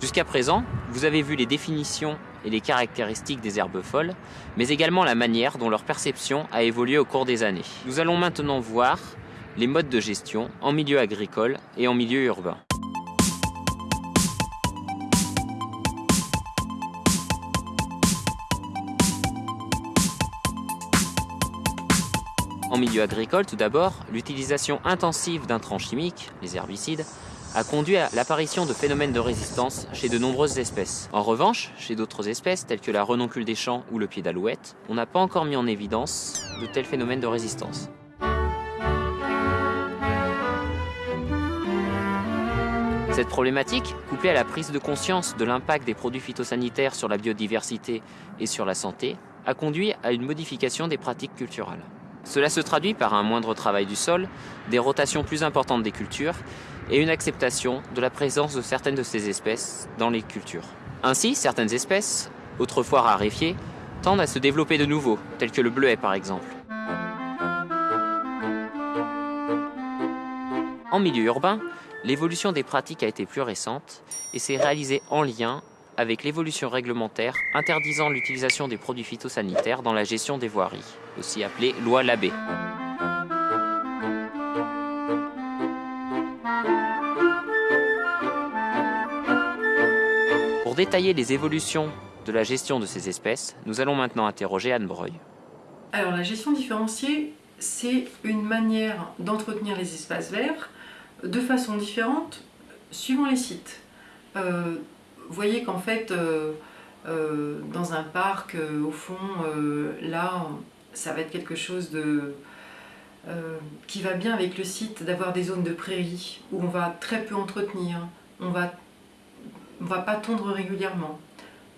Jusqu'à présent, vous avez vu les définitions et les caractéristiques des herbes folles, mais également la manière dont leur perception a évolué au cours des années. Nous allons maintenant voir les modes de gestion en milieu agricole et en milieu urbain. En milieu agricole, tout d'abord, l'utilisation intensive d'intrants chimiques, les herbicides, a conduit à l'apparition de phénomènes de résistance chez de nombreuses espèces. En revanche, chez d'autres espèces, telles que la renoncule des champs ou le pied d'alouette, on n'a pas encore mis en évidence de tels phénomènes de résistance. Cette problématique, couplée à la prise de conscience de l'impact des produits phytosanitaires sur la biodiversité et sur la santé, a conduit à une modification des pratiques culturelles. Cela se traduit par un moindre travail du sol, des rotations plus importantes des cultures et une acceptation de la présence de certaines de ces espèces dans les cultures. Ainsi, certaines espèces, autrefois raréfiées, tendent à se développer de nouveau, telles que le bleuet par exemple. En milieu urbain, l'évolution des pratiques a été plus récente et s'est réalisée en lien avec l'évolution réglementaire interdisant l'utilisation des produits phytosanitaires dans la gestion des voiries, aussi appelée loi Labbé. Pour détailler les évolutions de la gestion de ces espèces, nous allons maintenant interroger Anne Breuil. Alors la gestion différenciée, c'est une manière d'entretenir les espaces verts de façon différente suivant les sites. Euh, vous voyez qu'en fait, euh, euh, dans un parc, au fond, là, ça va être quelque chose de, qui va bien avec le site, d'avoir des zones de prairies où on va très peu entretenir, on va va pas tondre régulièrement.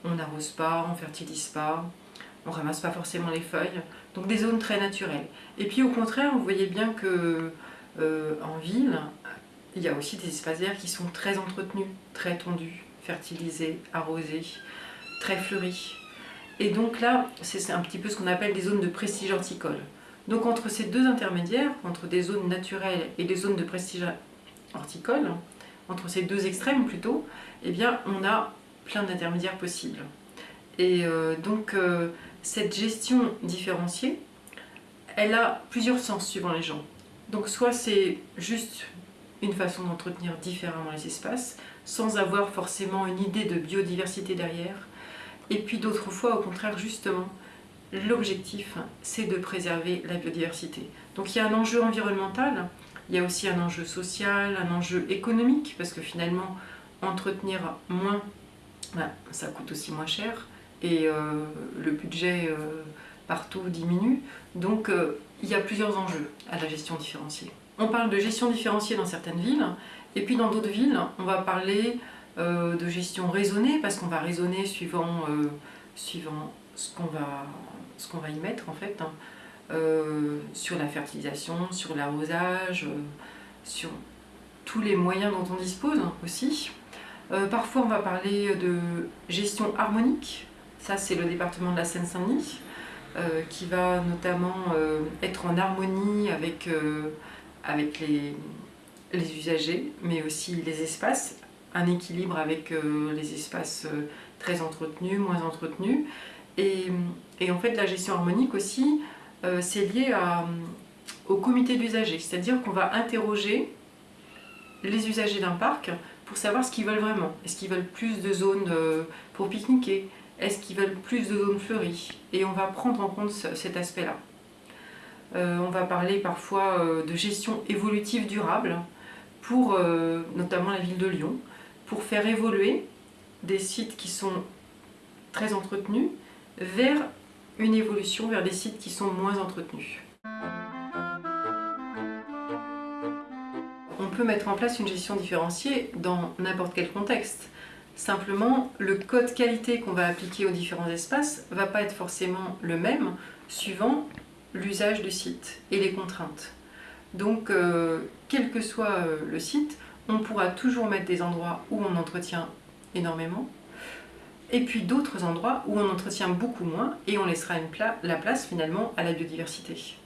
On n'arrose pas, on fertilise pas, on ramasse pas forcément les feuilles. Donc des zones très naturelles. Et puis au contraire, vous voyez bien que euh, en ville, il y a aussi des espaces verts qui sont très entretenus, très tondus, fertilisés, arrosés, très fleuris. Et donc là, c'est un petit peu ce qu'on appelle des zones de prestige horticole. Donc entre ces deux intermédiaires, entre des zones naturelles et des zones de prestige horticole, entre ces deux extrêmes plutôt, eh bien on a plein d'intermédiaires possibles. Et euh, donc euh, cette gestion différenciée, elle a plusieurs sens suivant les gens. Donc soit c'est juste une façon d'entretenir différemment les espaces, sans avoir forcément une idée de biodiversité derrière. Et puis d'autres fois, au contraire, justement, l'objectif, c'est de préserver la biodiversité. Donc il y a un enjeu environnemental, il y a aussi un enjeu social, un enjeu économique, parce que finalement, entretenir moins, ben, ça coûte aussi moins cher, et euh, le budget euh, partout diminue. Donc euh, il y a plusieurs enjeux à la gestion différenciée. On parle de gestion différenciée dans certaines villes, et puis dans d'autres villes, on va parler de gestion raisonnée, parce qu'on va raisonner suivant, suivant ce qu'on va, va y mettre en fait. Hein. Euh, sur la fertilisation, sur l'arrosage, euh, sur tous les moyens dont on dispose aussi. Euh, parfois on va parler de gestion harmonique, ça c'est le département de la Seine-Saint-Denis, qui va notamment être en harmonie avec, avec les, les, usagers, mais aussi les espaces, un équilibre avec les espaces très entretenus, moins entretenus. Et, en fait la gestion harmonique aussi, euh, c'est lié au comité d'usagers, c'est-à-dire qu'on va interroger les usagers d'un parc pour savoir ce qu'ils veulent vraiment. Est-ce qu'ils veulent plus de zones euh, pour pique-niquer? Est-ce qu'ils veulent plus de zones fleuries? Et on va prendre en compte cet aspect-là. Euh, on va parler parfois de gestion évolutive durable pour notamment la ville de Lyon, pour faire évoluer des sites qui sont très entretenus vers une évolution vers des sites qui sont moins entretenus. On peut mettre en place une gestion différenciée dans n'importe quel contexte. Simplement, le code qualité qu'on va appliquer aux différents espaces ne va pas être forcément le même suivant l'usage du site et les contraintes. Donc, euh, quel que soit euh, le site, on pourra toujours mettre des endroits où on entretient énormément, et puis d'autres endroits où on entretient beaucoup moins et on laissera la place finalement à la biodiversité.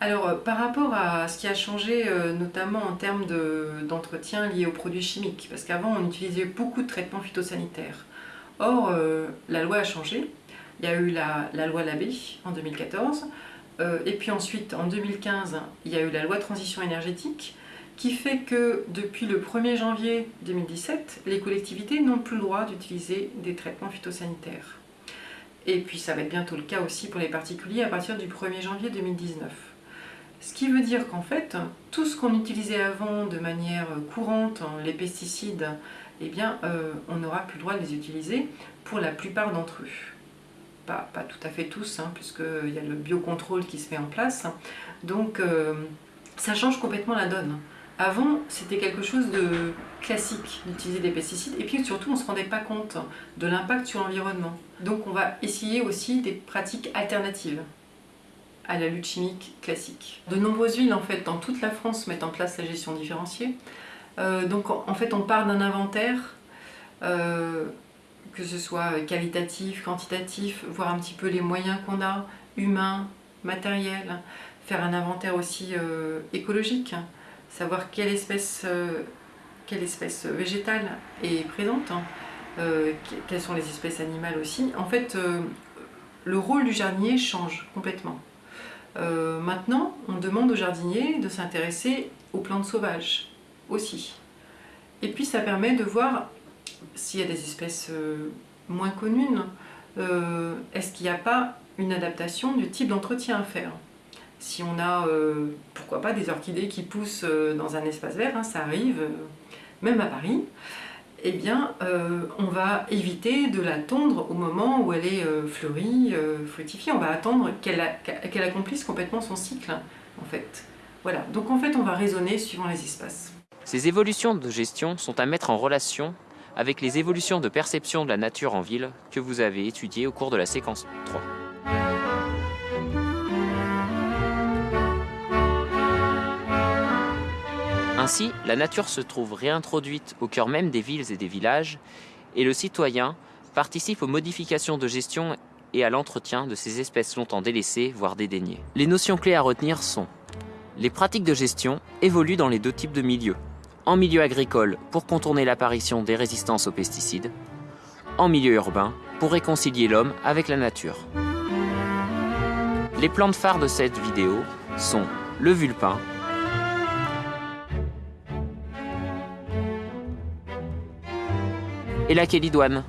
Alors, euh, par rapport à ce qui a changé, notamment en termes d'entretien lié aux produits chimiques, parce qu'avant, on utilisait beaucoup de traitements phytosanitaires. Or, la loi a changé. Il y a eu la, loi Labé en 2014, et puis ensuite, en 2015, il y a eu la loi transition énergétique, qui fait que depuis le 1er janvier 2017, les collectivités n'ont plus le droit d'utiliser des traitements phytosanitaires. Et puis ça va être bientôt le cas aussi pour les particuliers à partir du 1er janvier 2019. Ce qui veut dire qu'en fait, tout ce qu'on utilisait avant de manière courante, les pesticides, eh bien, euh, on n'aura plus le droit de les utiliser pour la plupart d'entre eux. Pas, tout à fait tous, hein, puisqu'il y a le biocontrôle qui se met en place. Donc, euh, ça change complètement la donne. Avant, c'était quelque chose de classique d'utiliser des pesticides et puis surtout on ne se rendait pas compte de l'impact sur l'environnement. Donc on va essayer aussi des pratiques alternatives à la lutte chimique classique. De nombreuses villes en fait dans toute la France mettent en place la gestion différenciée. Euh, donc en fait on part d'un inventaire, euh, que ce soit qualitatif, quantitatif, voir un petit peu les moyens qu'on a, humains, matériels, faire un inventaire aussi euh, écologique, savoir quelle espèce, quelle espèce végétale est présente, hein, quelles sont les espèces animales aussi. En fait, le rôle du jardinier change complètement. Euh, maintenant, on demande aux jardiniers de s'intéresser aux plantes sauvages aussi. Et puis ça permet de voir s'il y a des espèces euh, moins connues, euh, est-ce qu'il n'y a pas une adaptation du type d'entretien à faire? Si on a, pourquoi pas, des orchidées qui poussent dans un espace vert, hein, ça arrive, même à Paris, eh bien, euh, on va éviter de la tondre au moment où elle est euh, fleurie, euh, fructifiée. On va attendre qu'elle accomplisse complètement son cycle, en fait. Voilà, donc en fait, on va raisonner suivant les espaces. Ces évolutions de gestion sont à mettre en relation avec les évolutions de perception de la nature en ville que vous avez étudiées au cours de la séquence 3. Ainsi, la nature se trouve réintroduite au cœur même des villes et des villages, et le citoyen participe aux modifications de gestion et à l'entretien de ces espèces longtemps délaissées, voire dédaignées. Les notions clés à retenir sont les pratiques de gestion évoluent dans les deux types de milieux. En milieu agricole, pour contourner l'apparition des résistances aux pesticides. En milieu urbain, pour réconcilier l'homme avec la nature. Les plantes phares de cette vidéo sont le vulpin, et la Kélidoine.